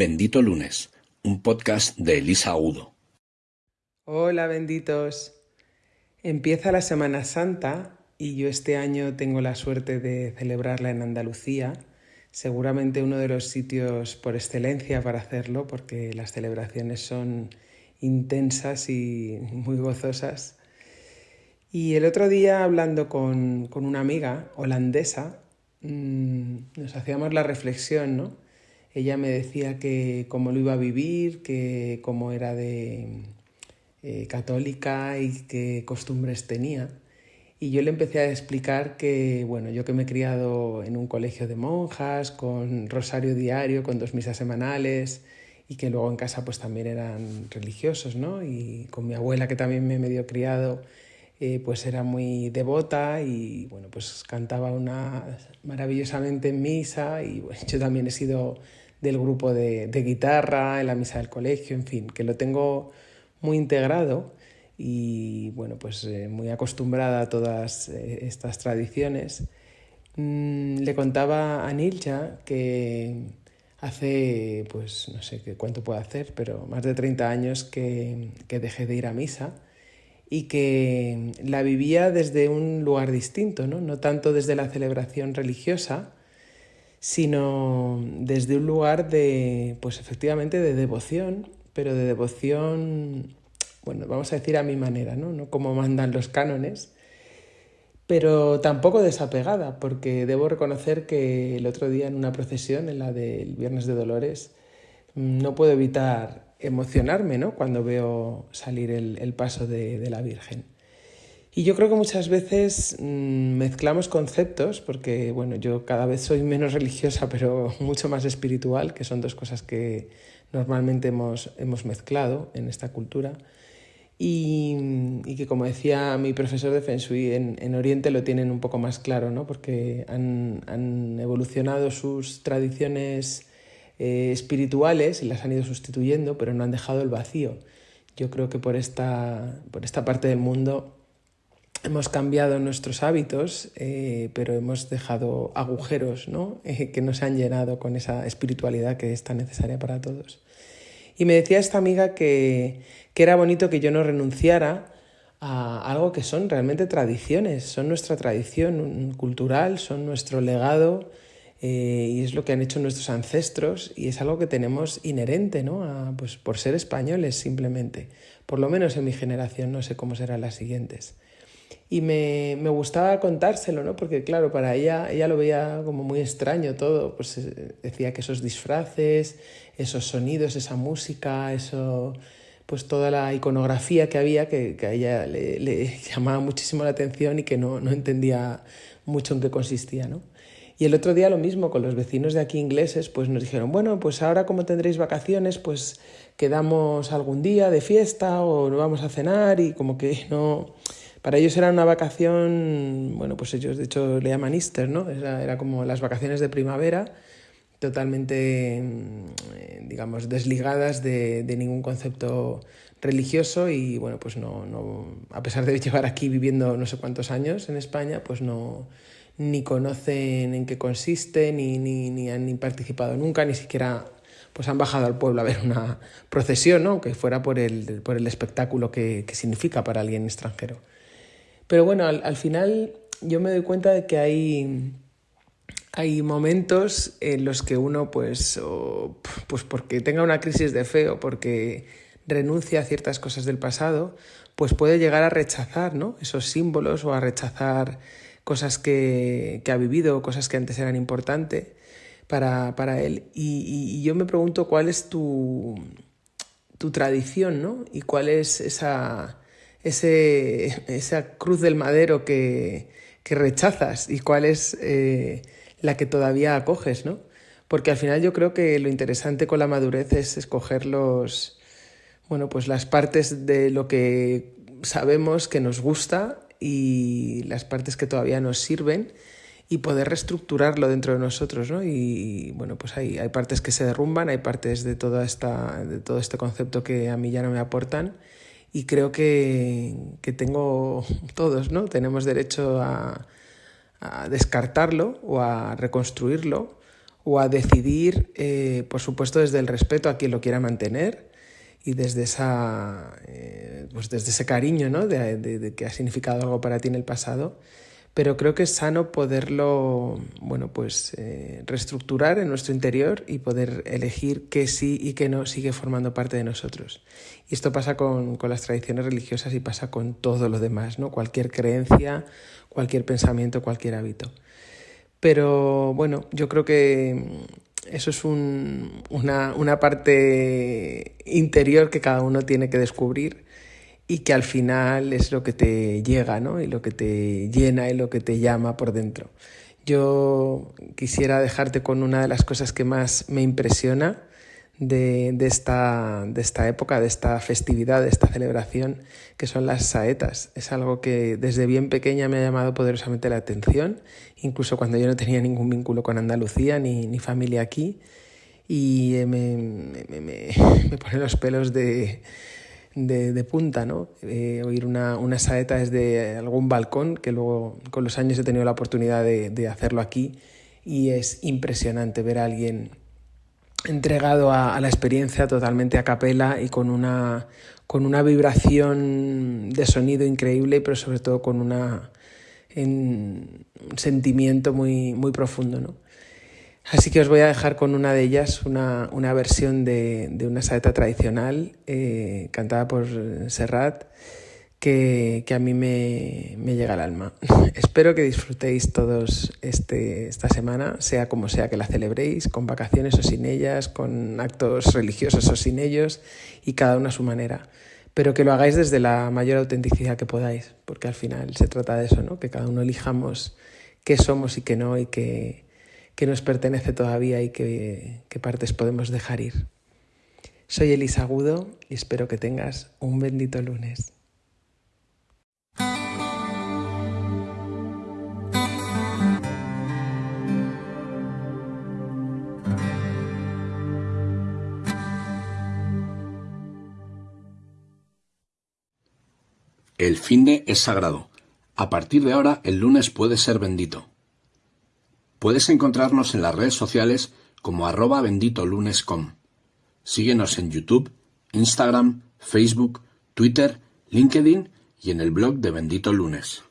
Bendito Lunes, un podcast de Elisa Udo. Hola benditos. Empieza la Semana Santa y yo este año tengo la suerte de celebrarla en Andalucía, seguramente uno de los sitios por excelencia para hacerlo porque las celebraciones son intensas y muy gozosas. Y el otro día hablando con, una amiga holandesa, mm, nos hacíamos la reflexión, ¿no? Ella me decía que cómo lo iba a vivir, que cómo era de eh, católica y qué costumbres tenía. Y yo le empecé a explicar que, bueno, yo que me he criado en un colegio de monjas, con rosario diario, con dos misas semanales, y que luego en casa pues también eran religiosos, ¿no? Y con mi abuela que también me he medio criado, eh, pues era muy devota y, bueno, pues cantaba una maravillosamente en misa y yo también he sido del grupo de, guitarra, en la misa del colegio, en fin, que lo tengo muy integrado y bueno, pues eh, muy acostumbrada a todas eh, estas tradiciones. Mm, le contaba a Nilja que hace, pues no sé qué cuánto puedo hacer, pero más de 30 años que, que dejé de ir a misa y que la vivía desde un lugar distinto, ¿no? no tanto desde la celebración religiosa, sino desde un lugar de, pues efectivamente, de devoción, pero de devoción, bueno, vamos a decir a mi manera, ¿no? No como mandan los cánones, pero tampoco desapegada, porque debo reconocer que el otro día en una procesión, en la del Viernes de Dolores, no puedo evitar emocionarme, ¿no? Cuando veo salir el, paso de la Virgen. Y yo creo que muchas veces mm, mezclamos conceptos, porque bueno, yo cada vez soy menos religiosa, pero mucho más espiritual, que son dos cosas que normalmente hemos, hemos mezclado en esta cultura. Y, y, que como decía mi profesor de Feng Shui, en, en, Oriente lo tienen un poco más claro, ¿no? porque han, han evolucionado sus tradiciones eh, espirituales y las han ido sustituyendo, pero no han dejado el vacío. Yo creo que por esta, por esta parte del mundo hemos cambiado nuestros hábitos, eh, pero hemos dejado agujeros ¿no? Eh, que nos han llenado con esa espiritualidad que es tan necesaria para todos. Y me decía esta amiga que, que era bonito que yo no renunciara a algo que son realmente tradiciones, son nuestra tradición cultural, son nuestro legado eh, y es lo que han hecho nuestros ancestros y es algo que tenemos inherente, ¿no? Pues por ser españoles simplemente, por lo menos en mi generación, no sé cómo serán las siguientes y me, me, gustaba contárselo, ¿no? Porque claro, para ella, ella lo veía como muy extraño todo, pues eh, decía que esos disfraces, esos sonidos, esa música, eso, pues toda la iconografía que había que, que a ella le, le, llamaba muchísimo la atención y que no, no entendía mucho en qué consistía, ¿no? Y el otro día lo mismo con los vecinos de aquí ingleses, pues nos dijeron, bueno, pues ahora como tendréis vacaciones, pues quedamos algún día de fiesta o vamos a cenar y como que no para ellos era una vacación, bueno, pues ellos de hecho le llaman Easter, ¿no? Era, como las vacaciones de primavera, totalmente, mm, digamos, desligadas de, ningún concepto religioso y, bueno, pues no, no, a pesar de llevar aquí viviendo no sé cuántos años en España, pues no, ni conocen en qué consiste, ni, ni, ni han ni participado nunca, ni siquiera pues han bajado al pueblo a ver una procesión, ¿no? que fuera por el, por el espectáculo que, que significa para alguien extranjero. Pero bueno, al, final yo me doy cuenta de que hay, hay momentos en los que uno, pues, pues porque tenga una crisis de fe o porque renuncia a ciertas cosas del pasado, pues puede llegar a rechazar ¿no? esos símbolos o a rechazar cosas que, que ha vivido, cosas que antes eran importantes para, para él. Y, y, yo me pregunto cuál es tu, tu tradición, ¿no? Y cuál es esa, ese, esa cruz del madero que, que rechazas y cuál es eh, la que todavía acoges, ¿no? Porque al final yo creo que lo interesante con la madurez es escoger los, bueno, pues las partes de lo que sabemos que nos gusta y las partes que todavía nos sirven y poder reestructurarlo dentro de nosotros, ¿no? Y, bueno, pues hay, hay partes que se derrumban, hay partes de, toda esta, de todo este concepto que a mí ya no me aportan y creo que, que tengo todos, ¿no? Tenemos derecho a, a, descartarlo o a reconstruirlo o a decidir, eh, por supuesto, desde el respeto a quien lo quiera mantener y desde, esa, eh, pues desde ese cariño ¿no? de, que ha significado algo para ti en el pasado, pero creo que es sano poderlo bueno, pues, eh, reestructurar en nuestro interior y poder elegir qué sí y qué no sigue formando parte de nosotros. Y esto pasa con, con las tradiciones religiosas y pasa con todo lo demás, ¿no? cualquier creencia, cualquier pensamiento, cualquier hábito. Pero bueno, yo creo que eso es una, una parte interior que cada uno tiene que descubrir y que al final es lo que te llega, ¿no? Y lo que te llena y lo que te llama por dentro. Yo quisiera dejarte con una de las cosas que más me impresiona de, de, esta, de esta época, de esta festividad, de esta celebración, que son las saetas. Es algo que desde bien pequeña me ha llamado poderosamente la atención, incluso cuando yo no tenía ningún vínculo con Andalucía ni, ni familia aquí. Y me, me, me, me pone los pelos de, de, punta, ¿no? Eh, oír una, una, saeta desde algún balcón, que luego con los años he tenido la oportunidad de, de hacerlo aquí, y es impresionante ver a alguien entregado a, a, la experiencia totalmente a capela y con una, con una vibración de sonido increíble, pero sobre todo con una, un sentimiento muy, muy profundo. ¿no? Así que os voy a dejar con una de ellas, una, una versión de, de, una saeta tradicional eh, cantada por Serrat que, que a mí me, me, llega al alma. Espero que disfrutéis todos este, esta semana, sea como sea que la celebréis, con vacaciones o sin ellas, con actos religiosos o sin ellos, y cada uno a su manera. Pero que lo hagáis desde la mayor autenticidad que podáis, porque al final se trata de eso, ¿no? que cada uno elijamos qué somos y qué no, y qué, qué nos pertenece todavía y qué, qué partes podemos dejar ir. Soy Elisa Agudo y espero que tengas un bendito lunes. El fin de es sagrado. A partir de ahora, el lunes puede ser bendito. Puedes encontrarnos en las redes sociales como arroba benditolunes.com. Síguenos en YouTube, Instagram, Facebook, Twitter, LinkedIn y en el blog de Bendito Lunes.